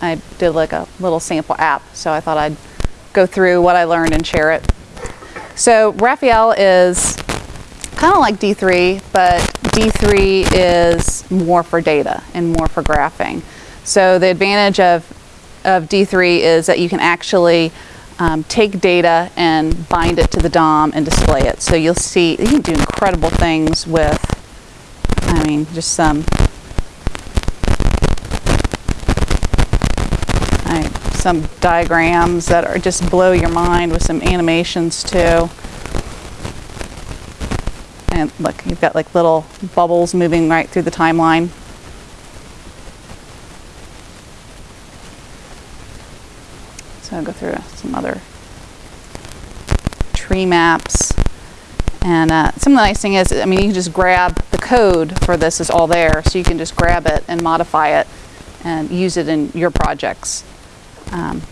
I did like a little sample app, so I thought I'd go through what I learned and share it. So Raphael is kind of like D3, but D3 is more for data and more for graphing. So the advantage of, of D3 is that you can actually um, take data and bind it to the DOM and display it. So you'll see, you can do incredible things with, I mean, just some, right, some diagrams that are just blow your mind with some animations too. And look, you've got like little bubbles moving right through the timeline. So I'll go through some other tree maps. And uh, some of the nice thing is, I mean, you can just grab the code for this is all there, so you can just grab it and modify it and use it in your projects. Um,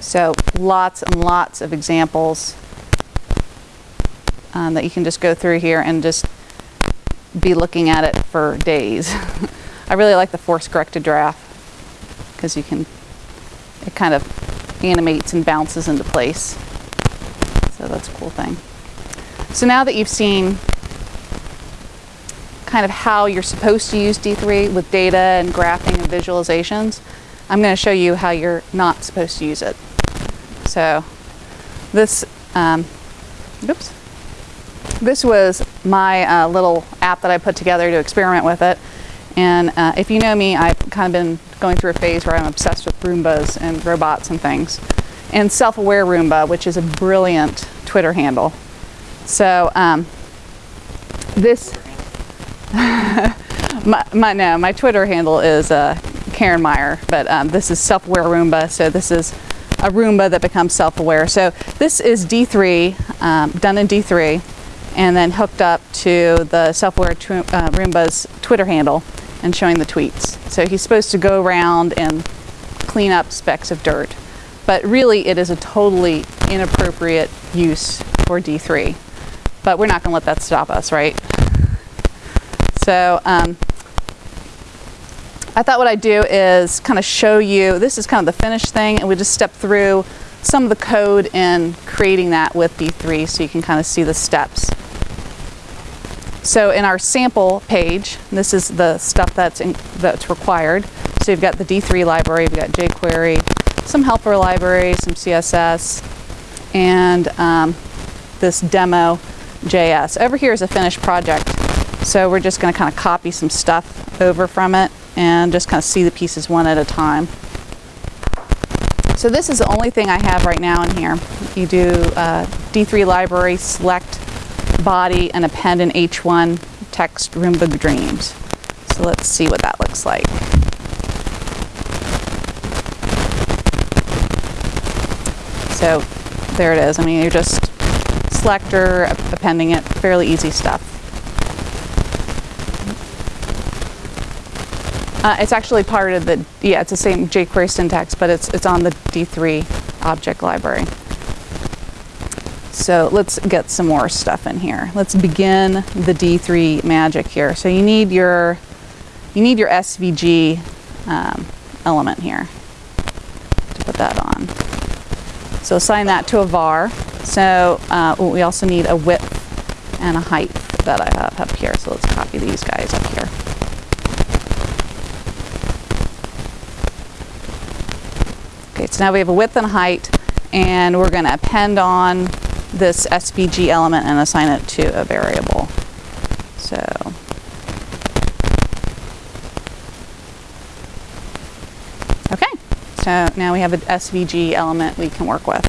so lots and lots of examples um, that you can just go through here and just be looking at it for days. I really like the force directed graph because you can it kind of animates and bounces into place. So that's a cool thing. So now that you've seen kind of how you're supposed to use D3 with data and graphing and visualizations, I'm going to show you how you're not supposed to use it. So this, um, oops, this was my uh, little app that I put together to experiment with it. And uh, if you know me, I've kind of been going through a phase where I'm obsessed with Roombas and robots and things. And Self-Aware Roomba, which is a brilliant Twitter handle. So um, this, my, my, no, my Twitter handle is uh, Karen Meyer, but um, this is Self-Aware Roomba. So this is a Roomba that becomes self-aware. So this is D3, um, done in D3, and then hooked up to the Self-Aware uh, Roomba's Twitter handle and showing the tweets. So he's supposed to go around and clean up specks of dirt. But really it is a totally inappropriate use for D3. But we're not going to let that stop us, right? So um, I thought what I'd do is kind of show you, this is kind of the finished thing, and we just step through some of the code in creating that with D3 so you can kind of see the steps. So in our sample page, this is the stuff that's, in, that's required. So you've got the D3 library, you've got jQuery, some helper libraries, some CSS, and um, this demo JS. Over here is a finished project. So we're just going to kind of copy some stuff over from it and just kind of see the pieces one at a time. So this is the only thing I have right now in here. You do uh, D3 library, select body and append an H1 text Roomba Dreams. So let's see what that looks like. So there it is. I mean, you're just selector, appending it, fairly easy stuff. Uh, it's actually part of the, yeah, it's the same jQuery syntax, but it's, it's on the D3 object library. So let's get some more stuff in here. Let's begin the D3 magic here. So you need your, you need your SVG um, element here to put that on. So assign that to a var. So uh, we also need a width and a height that I have up here. So let's copy these guys up here. Okay, so now we have a width and height, and we're going to append on this SVG element and assign it to a variable. So okay, so now we have an SVG element we can work with.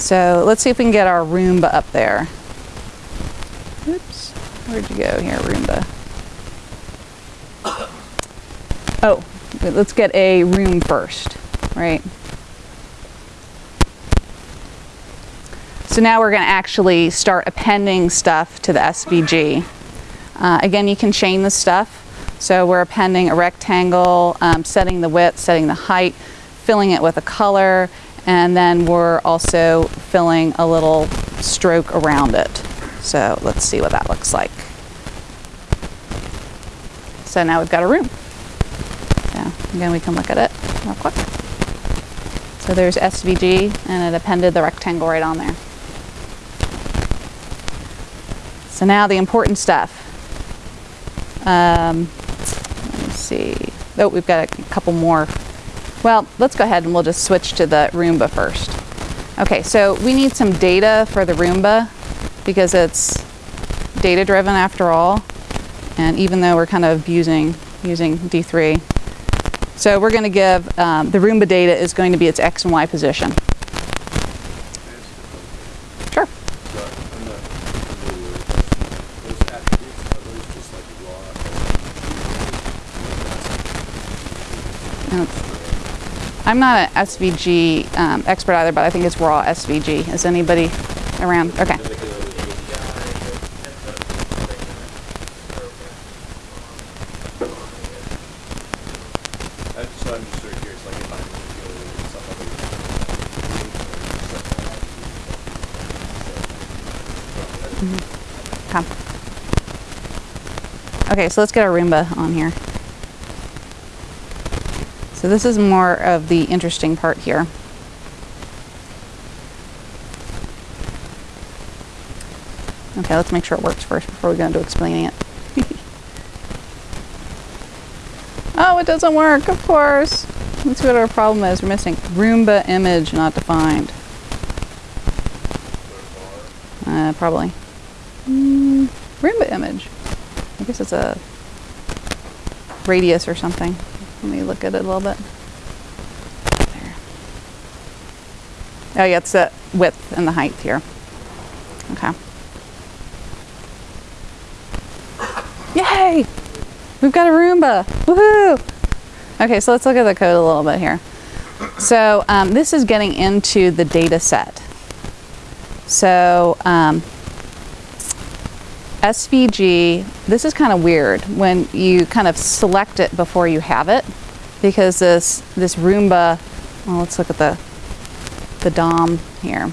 So let's see if we can get our Roomba up there. Oops, where'd you go here, Roomba? Oh, let's get a room first, right? So now we're going to actually start appending stuff to the SVG. Uh, again, you can chain the stuff. So we're appending a rectangle, um, setting the width, setting the height, filling it with a color, and then we're also filling a little stroke around it. So let's see what that looks like. So now we've got a room. Yeah. Again, we can look at it real quick. So there's SVG and it appended the rectangle right on there. So now the important stuff. Um, let me see. Oh, we've got a couple more. Well, let's go ahead and we'll just switch to the Roomba first. Okay, so we need some data for the Roomba because it's data driven after all. And even though we're kind of using, using D3. So we're going to give, um, the Roomba data is going to be its X and Y position. Sure. It's- I'm not an SVG um, expert either, but I think it's raw SVG. Is anybody around? Okay. So I'm just sort of curious, like if I'm doing some other. Come. Okay, so let's get our Roomba on here. So this is more of the interesting part here. Okay, let's make sure it works first before we go into explaining it. oh, it doesn't work, of course. Let's see what our problem is. We're missing Roomba image not defined. Uh, probably. Mm, Roomba image. I guess it's a radius or something. Let me look at it a little bit. There. Oh yeah, it's the width and the height here. Okay. Yay! We've got a Roomba! Woohoo! Okay, so let's look at the code a little bit here. So um, this is getting into the data set. So um, SVG, this is kind of weird when you kind of select it before you have it because this, this Roomba, well, let's look at the, the DOM here.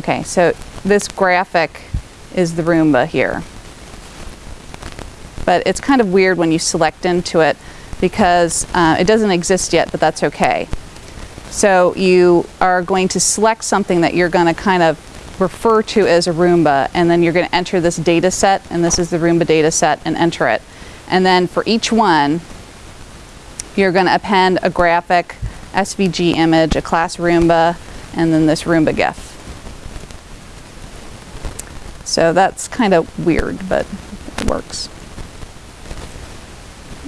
Okay, so this graphic is the Roomba here. But it's kind of weird when you select into it because uh, it doesn't exist yet, but that's okay. So you are going to select something that you're going to kind of refer to as a Roomba, and then you're going to enter this data set, and this is the Roomba data set, and enter it. And then for each one, you're going to append a graphic, SVG image, a class Roomba, and then this Roomba GIF. So that's kind of weird, but it works.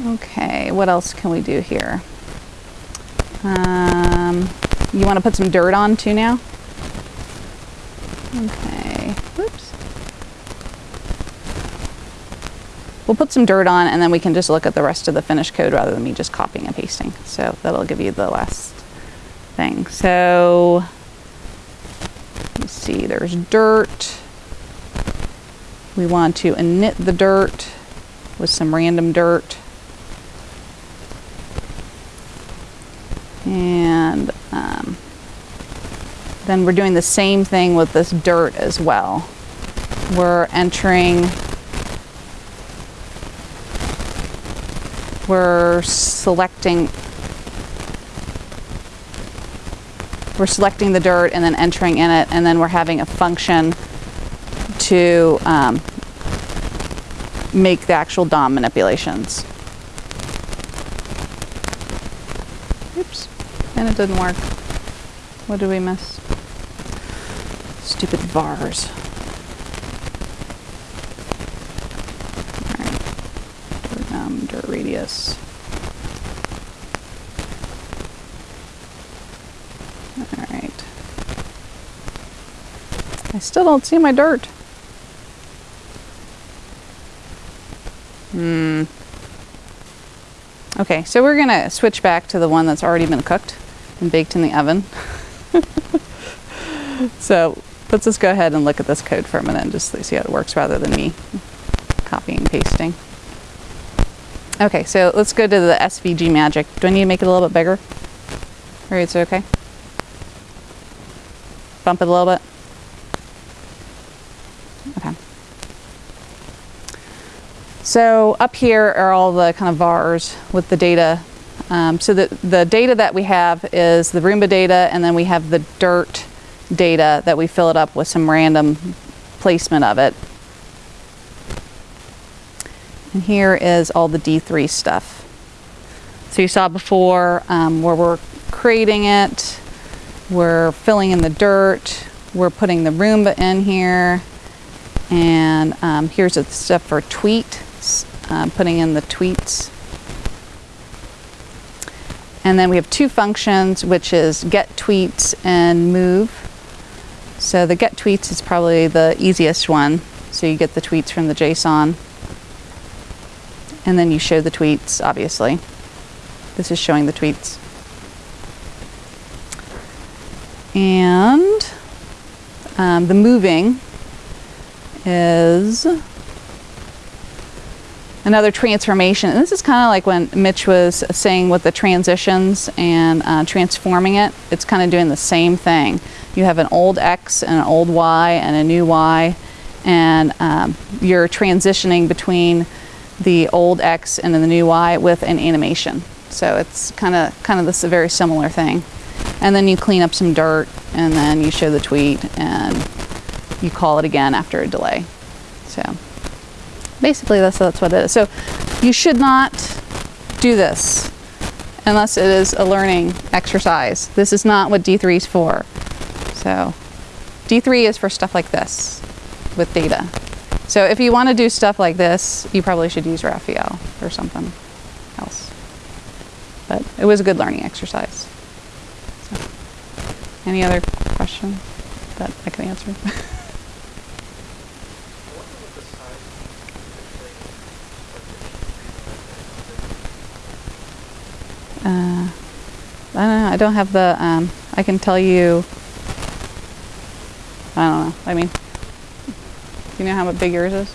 Okay, what else can we do here? Um, you want to put some dirt on too now? Okay, whoops. We'll put some dirt on and then we can just look at the rest of the finished code rather than me just copying and pasting. So that'll give you the last thing. So, let's see, there's dirt. We want to knit the dirt with some random dirt. And um, then we're doing the same thing with this dirt as well. We're entering, we're selecting, we're selecting the dirt and then entering in it, and then we're having a function to um, make the actual DOM manipulations. Oops, and it didn't work. What did we miss? Stupid vars. Alright, um, dirt radius. Alright. I still don't see my dirt. Hmm. Okay, so we're gonna switch back to the one that's already been cooked and baked in the oven. so let's just go ahead and look at this code for a minute and just see how it works rather than me copying and pasting. Okay, so let's go to the SVG magic. Do I need to make it a little bit bigger? Or is it okay? Bump it a little bit? Okay. So up here are all the kind of vars with the data. Um, so the, the data that we have is the Roomba data, and then we have the dirt data that we fill it up with some random placement of it. And here is all the D3 stuff. So you saw before um, where we're creating it, we're filling in the dirt, we're putting the Roomba in here, and um, here's the stuff for tweet, um, putting in the tweets. And then we have two functions, which is get tweets and move. So the get tweets is probably the easiest one. So you get the tweets from the JSON. And then you show the tweets, obviously. This is showing the tweets. And um, the moving is another transformation. And this is kind of like when Mitch was saying with the transitions and uh, transforming it. It's kind of doing the same thing. You have an old X and an old Y and a new Y, and um, you're transitioning between the old X and the new Y with an animation. So it's kind of kind of this very similar thing. And then you clean up some dirt, and then you show the tweet, and you call it again after a delay. So basically that's that's what it is. So you should not do this unless it is a learning exercise. This is not what D3 is for. So D3 is for stuff like this with data. So if you want to do stuff like this, you probably should use Raphael or something else. But it was a good learning exercise. So, any other questions that I can answer? Uh, I don't know. I don't have the. Um, I can tell you. I don't know. I mean, do you know how big yours is?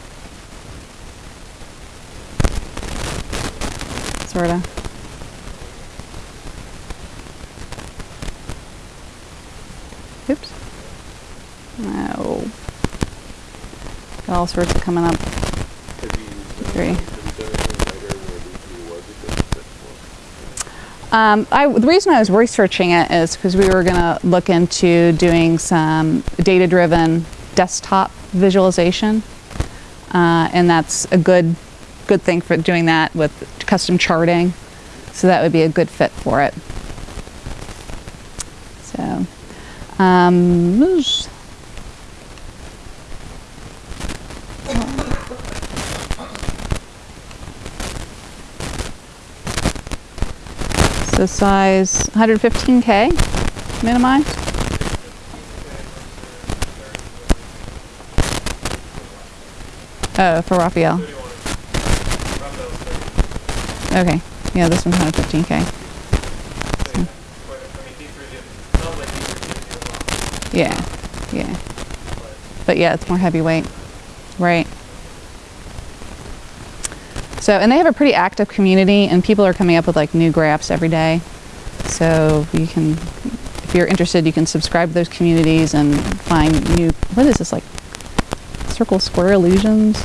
Sorta. Oops. No. Got all sorts of coming up. Three. have you done anything later where D3 was a good fit for? Um, I, the reason I was researching it is because we were going to look into doing some data-driven desktop visualization, uh, and that's a good good thing for doing that with custom charting. So that would be a good fit for it. So, um, so size 115k minimized. Oh, for Raphael. Okay. Yeah, this one's 115k. Yeah. Yeah. But yeah, it's more heavyweight. Right. So, and they have a pretty active community, and people are coming up with like new graphs every day. So you can, if you're interested, you can subscribe to those communities and find new. What is this like? Circle square illusions.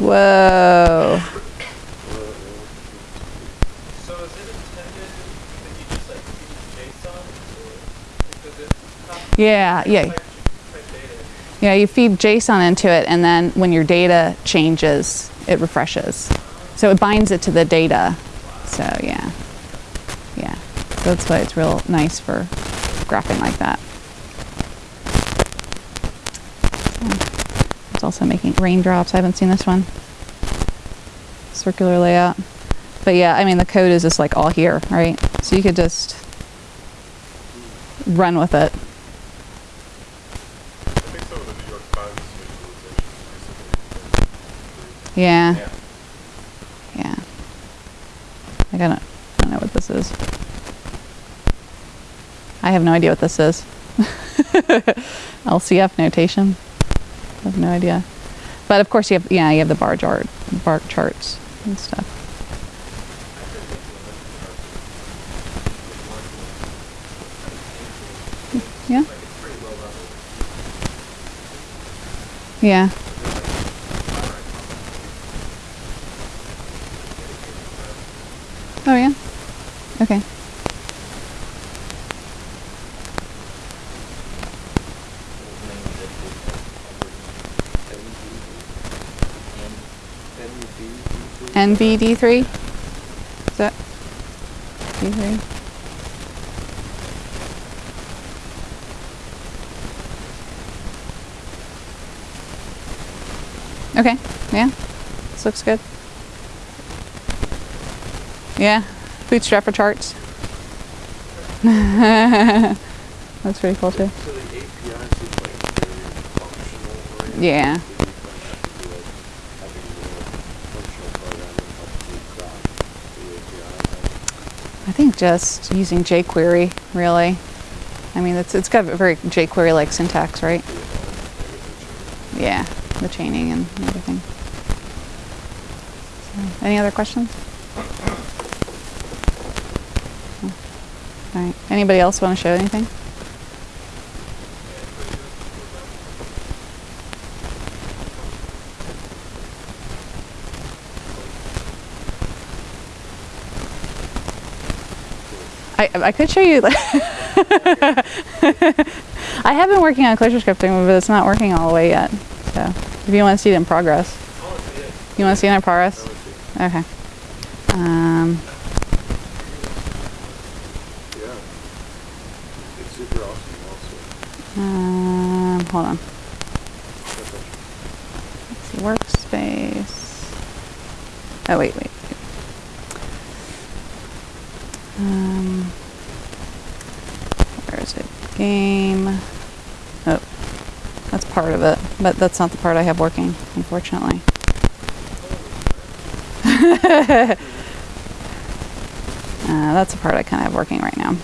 Whoa. So is it intended that you just like feed JSON or because it's not Yeah, yeah. Yeah, you feed JSON into it, and then when your data changes, it refreshes. So it binds it to the data. So yeah, yeah. So that's why it's real nice for graphing like that. It's also making raindrops. I haven't seen this one. Circular layout. But yeah, I mean the code is just like all here, right? So you could just run with it. I think some of the New York Times visualizations Yeah. Yeah. Yeah. I don't, I don't know what this is. I have no idea what this is. LCF notation. I have no idea. But of course you have, yeah, you have the bar chart, bar charts and stuff. Yeah. Like it's pretty low level. Yeah. There's like five right Okay. NVD3? Is that D3? Okay, yeah, this looks good. Yeah, bootstrap for charts. That's pretty cool too. So the API seems like very functional oriented. Yeah. Maybe you might have to do like having more functional programming help you craft the API. I think just using jQuery, really. I mean, it's, it's got a very jQuery-like syntax, right? Yeah, the chaining and everything. So, any other questions? Anybody else want to show anything? I, I could show you. I have been working on closure scripting, but it's not working all the way yet. So if you want to see it in progress, you want to see it in progress? Okay. Um, Yeah. It's super awesome also. um, hold on. Let's see, workspace. Oh wait, wait. Um, where is it? Game. Oh, that's part of it, but that's not the part I have working, unfortunately. uh, that's the part I kind of have working right now.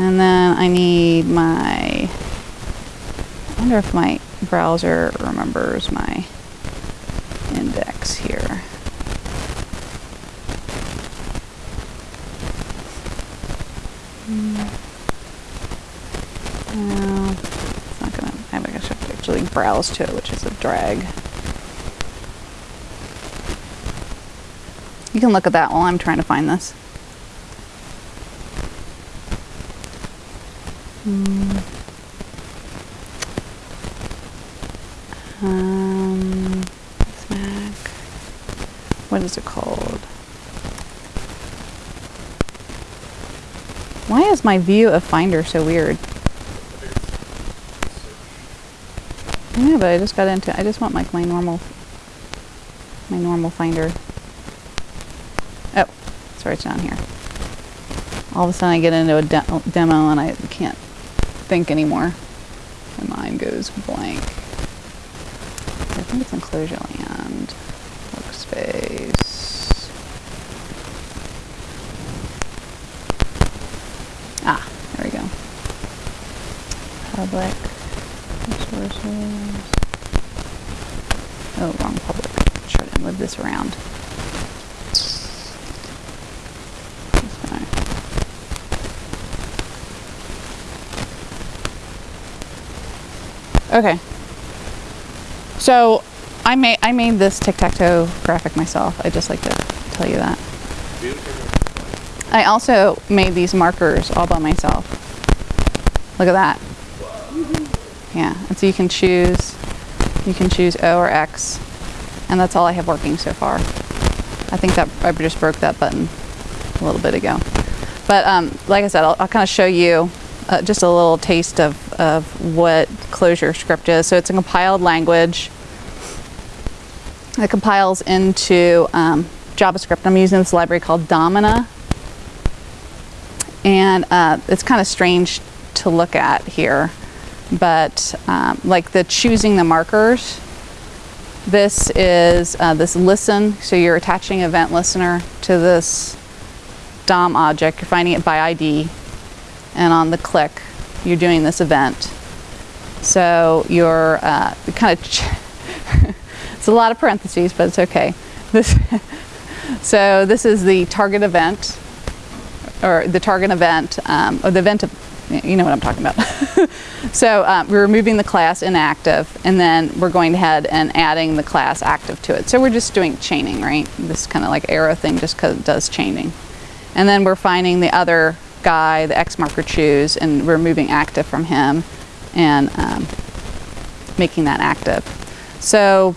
And then I need my, I wonder if my browser remembers my index here. Hmm. No, it's not gonna, I guess I have to actually browse to it, which is a drag. You can look at that while I'm trying to find this. Hmm. Um, Mac. What is it called? Why is my view of Finder so weird? Yeah, but I just got into. I just want like my normal, my normal Finder. Oh, sorry, it's down here. All of a sudden, I get into a de- demo and I can't think anymore. My mind goes blank. I think it's in Clojure land, workspace. Ah, there we go. Public resources. Oh, wrong public. Try to move this around. This guy. Okay. So I made I made this tic-tac-toe graphic myself. I just like to tell you that. I also made these markers all by myself. Look at that. Yeah, and so you can choose, you can choose O or X, and that's all I have working so far. I think that I just broke that button a little bit ago. But um, like I said, I'll, I'll kind of show you uh, just a little taste of, of what ClojureScript is. So it's a compiled language. It compiles into um, JavaScript. I'm using this library called Domina. And uh, it's kind of strange to look at here, but um, like the choosing the markers, this is uh, this listen. So you're attaching event listener to this DOM object. You're finding it by ID, and on the click, you're doing this event. So you're uh, kind of. it's a lot of parentheses, but it's okay. This. so this is the target event, or the target event, um, or the event y- you know what I'm talking about. so um, we're removing the class inactive, and then we're going ahead and adding the class active to it. So we're just doing chaining, right? This kind of like arrow thing just does chaining. And then we're finding the other guy, the X marker choose, and we're active from him and um, making that active. So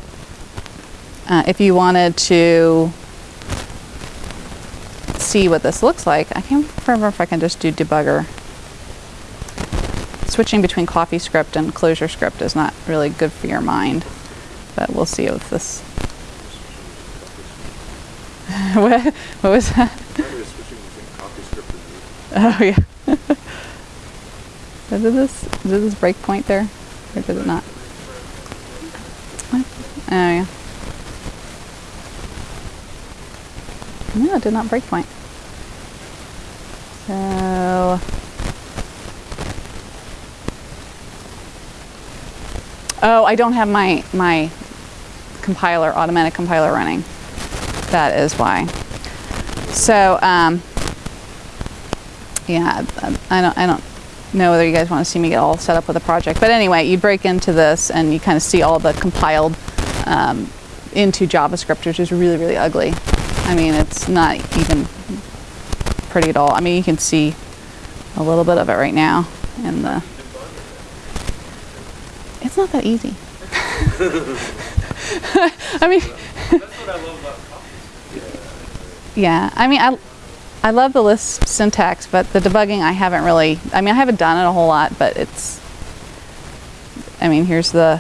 uh, if you wanted to see what this looks like, I can't remember if I can just do debugger. Switching between CoffeeScript and ClojureScript is not really good for your mind, but we'll see if this. what, what was that? Mine was switching between CoffeeScript and Moodle. Oh yeah. Did this did this break point there, or did it not? Oh yeah. No, it did not break point. So. Oh, I don't have my my compiler, automatic compiler running. That is why. So, um, yeah, I- don't, I don't know whether you guys want to see me get all set up with a project. But anyway, you break into this and you kind of see all the compiled um, into JavaScript, which is really, really ugly. I mean, it's not even pretty at all. I mean, you can see a little bit of it right now in the. It's not that easy. I mean, That's what I love about copies. Yeah, I mean, I, I love the Lisp syntax, but the debugging I haven't really. I mean, I haven't done it a whole lot, but it's. I mean, here's the.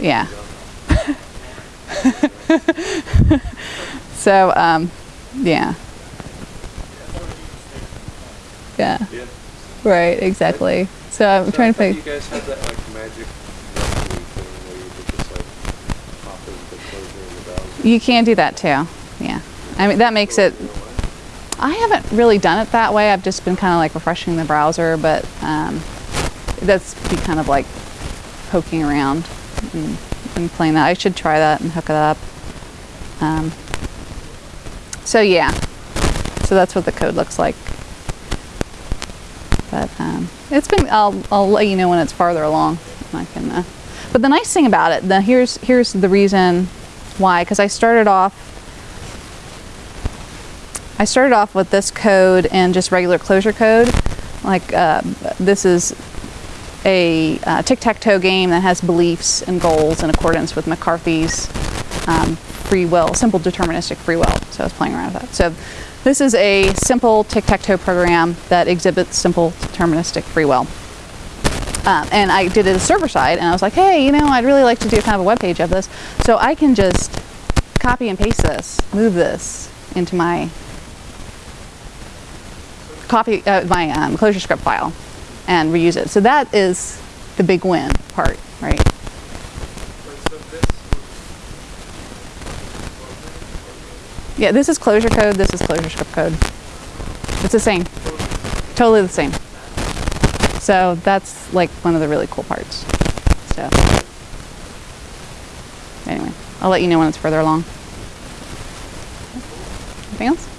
Yeah. so, um, yeah. Yeah. Right. Exactly. So I'm So trying to think. You guys had that like magic thing where you just like pop in the Clojure in the browser. You can do that too. Yeah. I mean, that makes it. I haven't really done it that way. I've just been kind of like refreshing the browser, but um, that's be kind of like poking around and, and playing that. I should try that and hook it up. Um, so yeah, so that's what the code looks like. But um, it's been. I'll I'll let you know when it's farther along. I can. Uh, but the nice thing about it, the here's here's the reason why, because I started off I started off with this code and just regular Clojure code. Like uh, this is a uh, tic-tac-toe game that has beliefs and goals in accordance with McCarthy's um, free will, simple deterministic free will. So I was playing around with that. So this is a simple tic-tac-toe program that exhibits simple deterministic free will. Um, and I did it server side, and I was like, hey, you know, I'd really like to do kind of a web page of this. So I can just copy and paste this, move this into my copy uh, my um, ClojureScript file and reuse it. So that is the big win part, right? Yeah, this is Clojure code. This is ClojureScript code. It's the same, totally the same. So that's like one of the really cool parts. So anyway, I'll let you know when it's further along. Anything else?